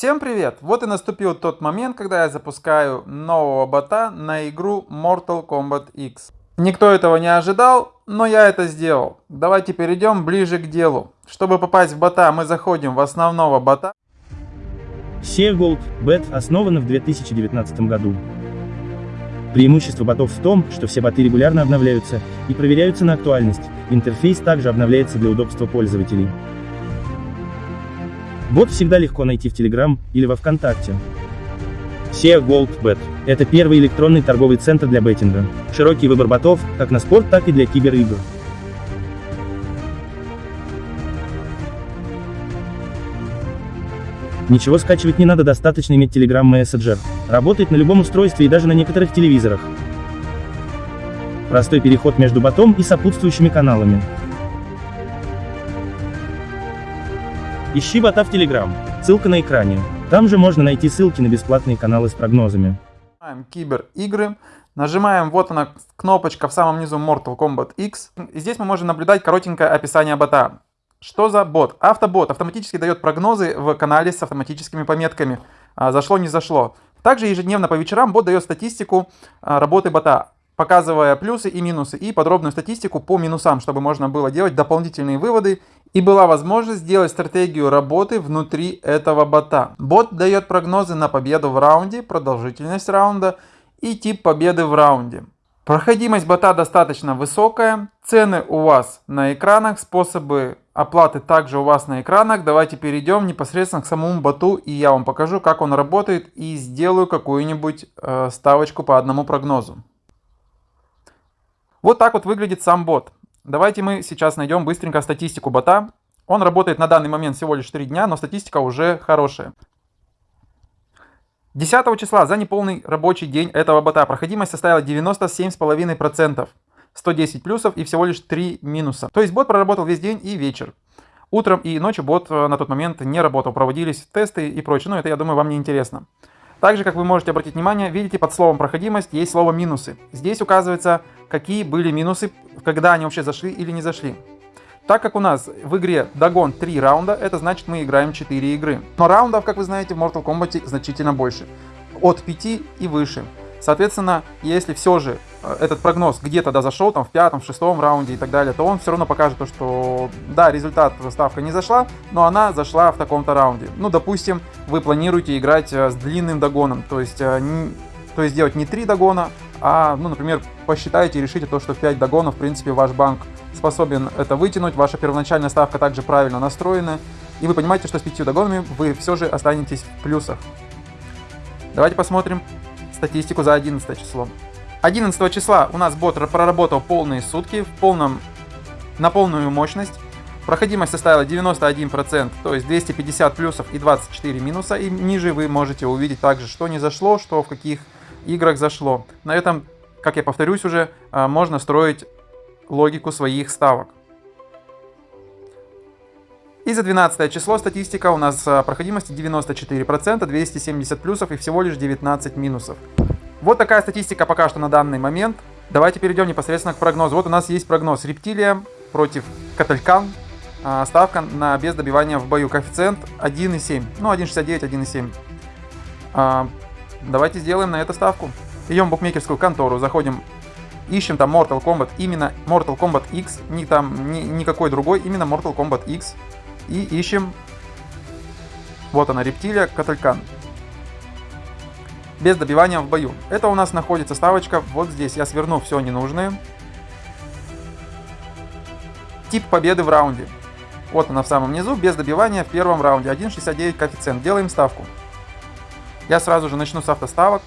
Всем привет! Вот и наступил тот момент, когда я запускаю нового бота на игру Mortal Kombat X. Никто этого не ожидал, но я это сделал. Давайте перейдем ближе к делу. Чтобы попасть в бота, мы заходим в основного бота. SEA Gold Bet основана в 2019 году. Преимущество ботов в том, что все боты регулярно обновляются и проверяются на актуальность, интерфейс также обновляется для удобства пользователей. Бот всегда легко найти в Telegram или во Вконтакте. SEA GoldBet – это первый электронный торговый центр для беттинга. Широкий выбор ботов, как на спорт, так и для киберигр. Ничего скачивать не надо, достаточно иметь Telegram Messenger. Работает на любом устройстве и даже на некоторых телевизорах. Простой переход между ботом и сопутствующими каналами. Ищи бота в Telegram. Ссылка на экране. Там же можно найти ссылки на бесплатные каналы с прогнозами. Кибер игры. Нажимаем вот она кнопочка в самом низу Mortal Kombat X. И здесь мы можем наблюдать коротенькое описание бота. Что за бот? Автобот автоматически дает прогнозы в канале с автоматическими пометками. А, зашло, не зашло. Также ежедневно по вечерам бот дает статистику а, работы бота показывая плюсы и минусы, и подробную статистику по минусам, чтобы можно было делать дополнительные выводы, и была возможность сделать стратегию работы внутри этого бота. Бот дает прогнозы на победу в раунде, продолжительность раунда и тип победы в раунде. Проходимость бота достаточно высокая, цены у вас на экранах, способы оплаты также у вас на экранах. Давайте перейдем непосредственно к самому боту и я вам покажу, как он работает и сделаю какую-нибудь э, ставочку по одному прогнозу. Вот так вот выглядит сам бот. Давайте мы сейчас найдем быстренько статистику бота. Он работает на данный момент всего лишь 3 дня, но статистика уже хорошая. 10 числа за неполный рабочий день этого бота проходимость составила 97,5%. 110 плюсов и всего лишь 3 минуса. То есть бот проработал весь день и вечер. Утром и ночью бот э, на тот момент не работал, проводились тесты и прочее. Но это, я думаю, вам не интересно. Также, как вы можете обратить внимание, видите, под словом проходимость есть слово минусы. Здесь указывается, какие были минусы, когда они вообще зашли или не зашли. Так как у нас в игре догон 3 раунда, это значит мы играем 4 игры. Но раундов, как вы знаете, в Mortal Kombat значительно больше. От 5 и выше. Соответственно, если все же этот прогноз где-то да зашел, там в пятом, в шестом раунде и так далее, то он все равно покажет то, что да, результат ставка не зашла, но она зашла в таком-то раунде. Ну, допустим, вы планируете играть э, с длинным догоном, то есть, э, не, то есть делать не 3 догона, а, ну, например, посчитаете и решите то, что 5 догонов, в принципе, ваш банк способен это вытянуть, ваша первоначальная ставка также правильно настроена, и вы понимаете, что с 5 догонами вы все же останетесь в плюсах. Давайте посмотрим статистику за 11 число. 11 числа у нас бот проработал полные сутки в полном, на полную мощность. Проходимость составила 91%, то есть 250 плюсов и 24 минуса. И ниже вы можете увидеть также, что не зашло, что в каких играх зашло. На этом, как я повторюсь уже, а, можно строить логику своих ставок. И за 12 число статистика у нас а, проходимости 94%, 270 плюсов и всего лишь 19 минусов. Вот такая статистика пока что на данный момент. Давайте перейдем непосредственно к прогнозу. Вот у нас есть прогноз рептилия против Каталькан. А, ставка на без добивания в бою. Коэффициент 1,7. Ну, 1,69, 1,7. А, давайте сделаем на это ставку. Идем в букмекерскую контору, заходим, ищем там Mortal Kombat, именно Mortal Kombat X, не там, ни, никакой другой, именно Mortal Kombat X. И ищем, вот она, рептилия, Каталькан. Без добивания в бою. Это у нас находится ставочка вот здесь. Я сверну все ненужное. Тип победы в раунде. Вот она в самом низу, без добивания в первом раунде. 1.69 коэффициент. Делаем ставку. Я сразу же начну с автоставок.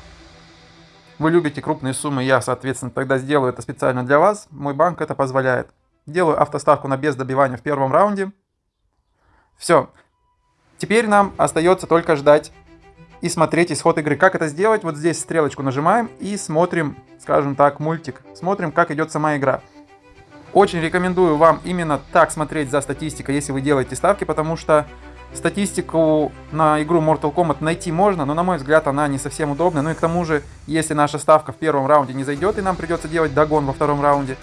Вы любите крупные суммы, я, соответственно, тогда сделаю это специально для вас. Мой банк это позволяет. Делаю автоставку на без добивания в первом раунде. Все. Теперь нам остается только ждать и смотреть исход игры. Как это сделать? Вот здесь стрелочку нажимаем и смотрим, скажем так, мультик. Смотрим, как идет сама игра. Очень рекомендую вам именно так смотреть за статистикой, если вы делаете ставки, потому что статистику на игру Mortal Kombat найти можно, но на мой взгляд она не совсем удобная. Ну и к тому же, если наша ставка в первом раунде не зайдет и нам придется делать догон во втором раунде,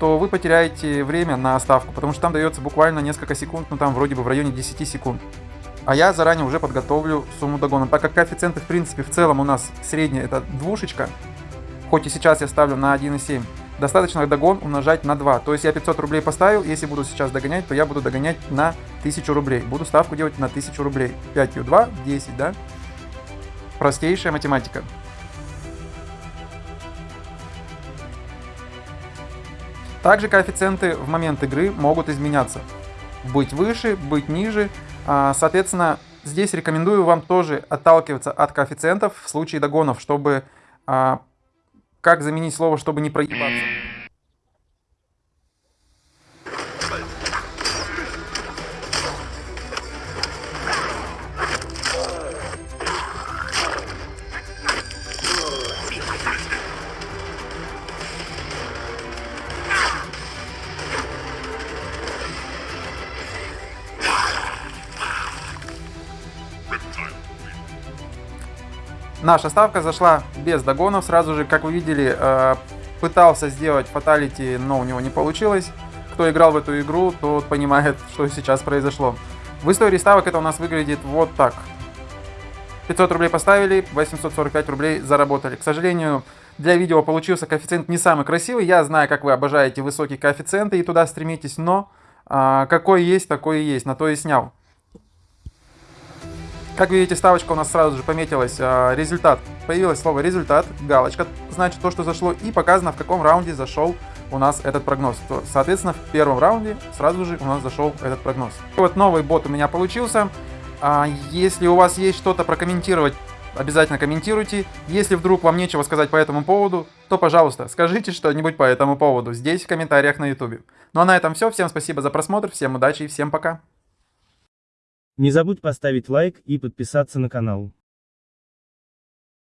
то вы потеряете время на ставку, потому что там дается буквально несколько секунд, ну там вроде бы в районе 10 секунд. А я заранее уже подготовлю сумму догона. Так как коэффициенты, в принципе, в целом у нас средняя это двушечка, хоть и сейчас я ставлю на 1,7, достаточно догон умножать на 2. То есть я 500 рублей поставил, если буду сейчас догонять, то я буду догонять на 1000 рублей. Буду ставку делать на 1000 рублей. 5 2, 10, да? Простейшая математика. Также коэффициенты в момент игры могут изменяться. Быть выше, быть ниже. А, соответственно, здесь рекомендую вам тоже отталкиваться от коэффициентов в случае догонов, чтобы... А, как заменить слово, чтобы не проебаться? Наша ставка зашла без догонов. Сразу же, как вы видели, э, пытался сделать фаталити, но у него не получилось. Кто играл в эту игру, тот понимает, что сейчас произошло. В истории ставок это у нас выглядит вот так. 500 рублей поставили, 845 рублей заработали. К сожалению, для видео получился коэффициент не самый красивый. Я знаю, как вы обожаете высокие коэффициенты и туда стремитесь, но а, какой есть, такой и есть. На то и снял. Как видите, ставочка у нас сразу же пометилась а, результат. Появилось слово результат, галочка, значит то, что зашло, и показано, в каком раунде зашел у нас этот прогноз. Соответственно, в первом раунде сразу же у нас зашел этот прогноз. Вот новый бот у меня получился. А, если у вас есть что-то прокомментировать, обязательно комментируйте. Если вдруг вам нечего сказать по этому поводу, то, пожалуйста, скажите что-нибудь по этому поводу здесь, в комментариях на YouTube. Ну а на этом все. Всем спасибо за просмотр, всем удачи и всем пока. Не забудь поставить лайк и подписаться на канал.